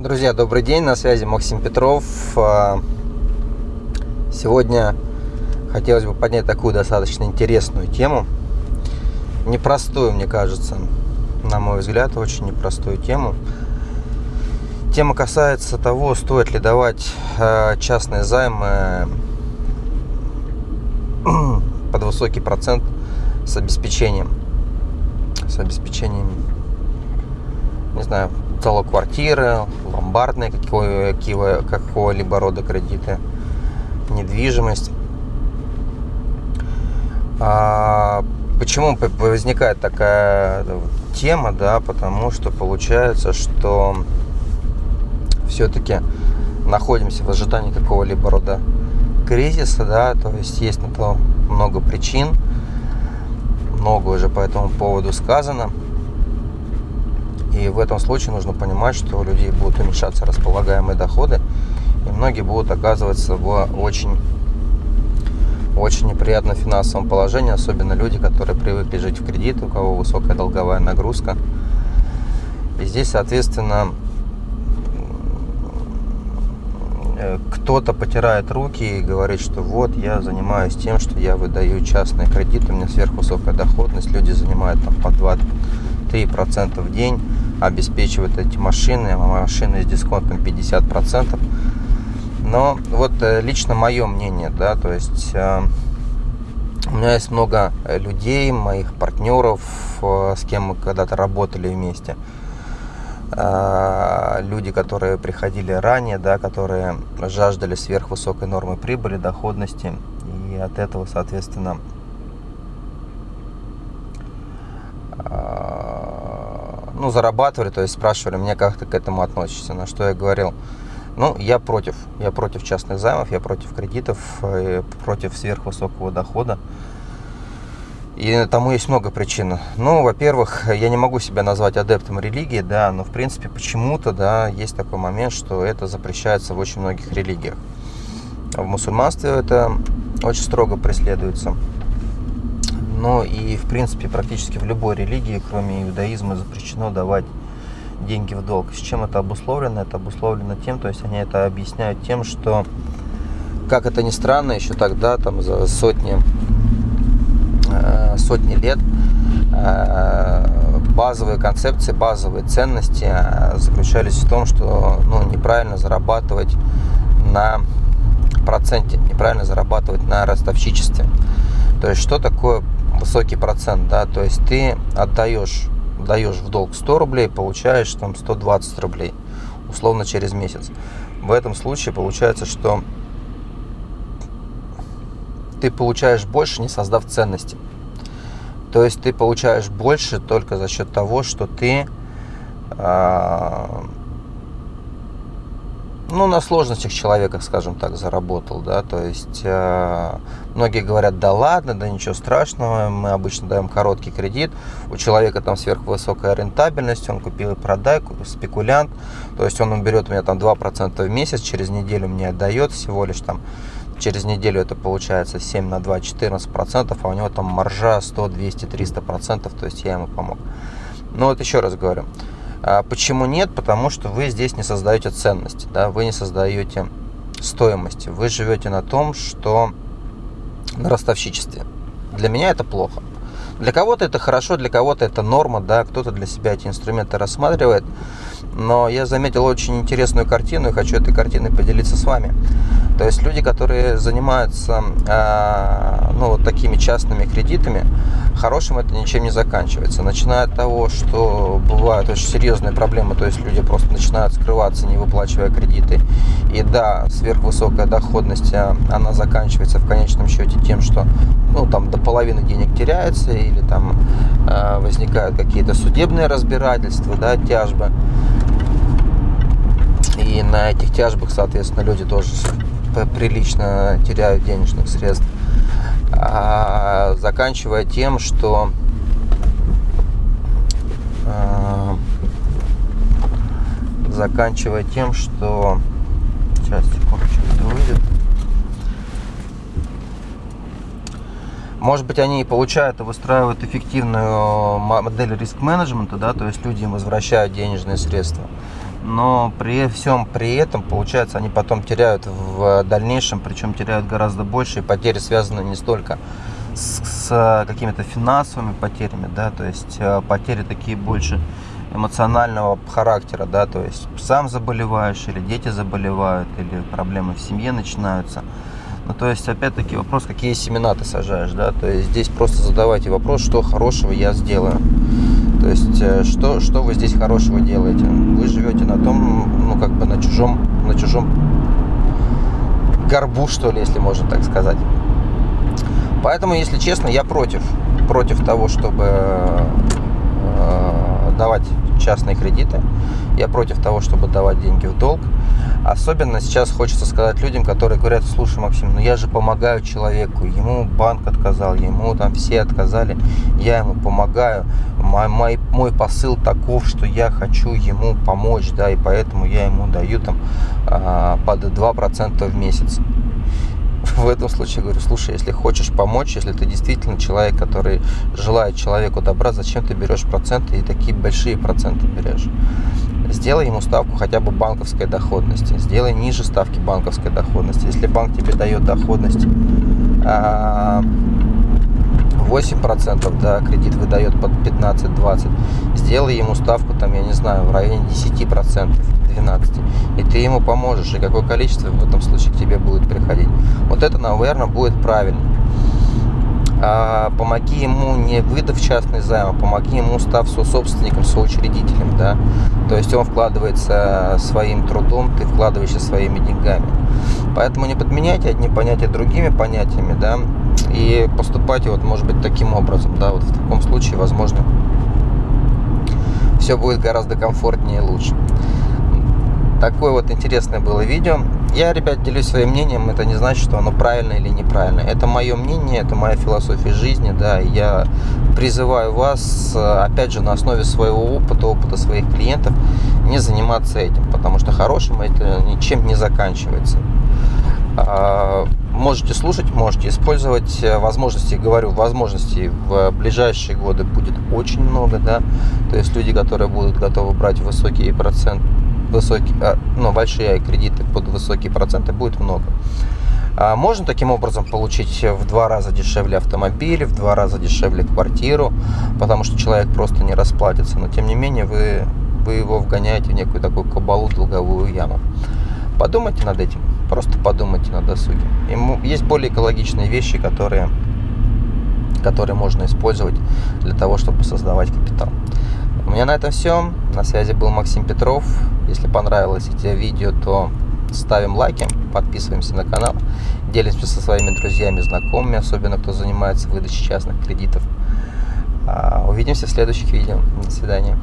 Друзья, добрый день, на связи Максим Петров. А, сегодня хотелось бы поднять такую достаточно интересную тему. Непростую, мне кажется, на мой взгляд, очень непростую тему. Тема касается того, стоит ли давать а, частные займы под высокий процент с обеспечением. С обеспечением, не знаю, залог квартиры, ломбардные какого-либо рода кредиты, недвижимость. А почему возникает такая тема, да, потому что получается, что все-таки находимся в ожидании какого-либо рода кризиса, да, то есть есть на то много причин, много уже по этому поводу сказано. И в этом случае нужно понимать, что у людей будут уменьшаться располагаемые доходы, и многие будут оказываться в очень, очень неприятном финансовом положении, особенно люди, которые привыкли жить в кредит, у кого высокая долговая нагрузка. И здесь, соответственно, э, кто-то потирает руки и говорит, что вот я занимаюсь тем, что я выдаю частные кредиты, у меня сверхвысокая доходность, люди занимают там по 2-3% в день, обеспечивают эти машины, а машины с дисконтом 50%. Но вот э, лично мое мнение, да, то есть э, у меня есть много людей, моих партнеров, э, с кем мы когда-то работали вместе. Люди, которые приходили ранее, да, которые жаждали сверхвысокой нормы прибыли, доходности. И от этого, соответственно, ну, зарабатывали, то есть спрашивали меня, как ты к этому относишься, на что я говорил, ну, я против, я против частных займов, я против кредитов, э, против сверхвысокого дохода. И тому есть много причин. Ну, во-первых, я не могу себя назвать адептом религии, да, но в принципе почему-то, да, есть такой момент, что это запрещается в очень многих религиях. В мусульманстве это очень строго преследуется но и в принципе практически в любой религии, кроме иудаизма, запрещено давать деньги в долг. С чем это обусловлено? Это обусловлено тем, то есть они это объясняют тем, что, как это ни странно, еще тогда, там за сотни, сотни лет, э, базовые концепции, базовые ценности э, заключались в том, что ну, неправильно зарабатывать на проценте, неправильно зарабатывать на ростовщичестве. То есть что такое высокий процент, да, то есть ты отдаешь, даешь в долг 100 рублей, получаешь там 120 рублей, условно через месяц. В этом случае получается, что ты получаешь больше, не создав ценности. То есть ты получаешь больше только за счет того, что ты э, ну, на сложностях человека, скажем так, заработал, да, то есть э, многие говорят, да ладно, да ничего страшного, мы обычно даем короткий кредит, у человека там сверхвысокая рентабельность, он купил и продай, спекулянт, то есть он берет у меня там 2% в месяц, через неделю мне отдает всего лишь там, через неделю это получается 7 на 2, 14%, а у него там маржа 100, 200, 300%, то есть я ему помог. Ну вот еще раз говорю, а почему нет? Потому что вы здесь не создаете ценности, да, вы не создаете стоимости. Вы живете на том, что на ростовщичестве. Для меня это плохо. Для кого-то это хорошо, для кого-то это норма, да, кто-то для себя эти инструменты рассматривает. Но я заметил очень интересную картину и хочу этой картиной поделиться с вами. То есть люди, которые занимаются э, ну, вот такими частными кредитами, хорошим это ничем не заканчивается. Начиная от того, что бывают очень серьезные проблемы, то есть люди просто начинают скрываться, не выплачивая кредиты. И да, сверхвысокая доходность, а, она заканчивается в конечном счете тем, что ну, там до половины денег теряется или там э, возникают какие-то судебные разбирательства, да, тяжбы. И на этих тяжбах, соответственно, люди тоже прилично теряют денежных средств. А, заканчивая тем, что а, заканчивая тем, что сейчас секундочку это выйдет Может быть, они и получают и выстраивают эффективную модель риск-менеджмента, да, то есть люди им возвращают денежные средства. Но при всем при этом, получается, они потом теряют в дальнейшем, причем теряют гораздо больше, и потери связаны не столько с, с какими-то финансовыми потерями, да, то есть э, потери такие больше эмоционального характера, да, то есть сам заболеваешь, или дети заболевают, или проблемы в семье начинаются. Ну, то есть, опять-таки, вопрос, какие семена ты сажаешь, да, то есть здесь просто задавайте вопрос, что хорошего я сделаю. То есть, э, что, что вы здесь хорошего делаете? Вы живете на том, ну, как бы на чужом, на чужом горбу, что ли, если можно так сказать. Поэтому, если честно, я против, против того, чтобы э, давать частные кредиты. Я против того, чтобы давать деньги в долг. Особенно сейчас хочется сказать людям, которые говорят, слушай, Максим, ну я же помогаю человеку, ему банк отказал, ему там все отказали, я ему помогаю. Мой, мой, мой посыл таков, что я хочу ему помочь, да, и поэтому я ему даю там а, под 2% в месяц в этом случае говорю, слушай, если хочешь помочь, если ты действительно человек, который желает человеку добра, зачем ты берешь проценты и такие большие проценты берешь? Сделай ему ставку хотя бы банковской доходности, сделай ниже ставки банковской доходности. Если банк тебе дает доходность 8%, а, да, кредит выдает под 15-20, сделай ему ставку, там, я не знаю, в районе 10%. 12. И ты ему поможешь, и какое количество в этом случае к тебе будет приходить. Вот это, наверное, будет правильно. А, помоги ему не выдав частный займ, а помоги ему став собственником, соучредителем, да. То есть он вкладывается своим трудом, ты вкладываешься своими деньгами. Поэтому не подменяйте одни понятия другими понятиями, да, и поступайте вот, может быть, таким образом, да, вот в таком случае, возможно, все будет гораздо комфортнее и лучше. Такое вот интересное было видео. Я, ребят, делюсь своим мнением. Это не значит, что оно правильно или неправильно. Это мое мнение, это моя философия жизни. Да, я призываю вас, опять же, на основе своего опыта, опыта своих клиентов, не заниматься этим. Потому что хорошим это ничем не заканчивается. А, можете слушать, можете использовать возможности, говорю, возможностей в ближайшие годы будет очень много, да, то есть люди, которые будут готовы брать высокие проценты, высокие, а, ну, большие кредиты под высокие проценты будет много. А можно таким образом получить в два раза дешевле автомобиль, в два раза дешевле квартиру, потому что человек просто не расплатится. Но тем не менее вы, вы его вгоняете в некую такую кабалу, долговую яму. Подумайте над этим, просто подумайте на досуге. Ему, есть более экологичные вещи, которые, которые можно использовать для того, чтобы создавать капитал. У меня на этом все. На связи был Максим Петров. Если понравилось это видео, то ставим лайки, подписываемся на канал, делимся со своими друзьями, знакомыми, особенно кто занимается выдачей частных кредитов. А, увидимся в следующих видео. До свидания.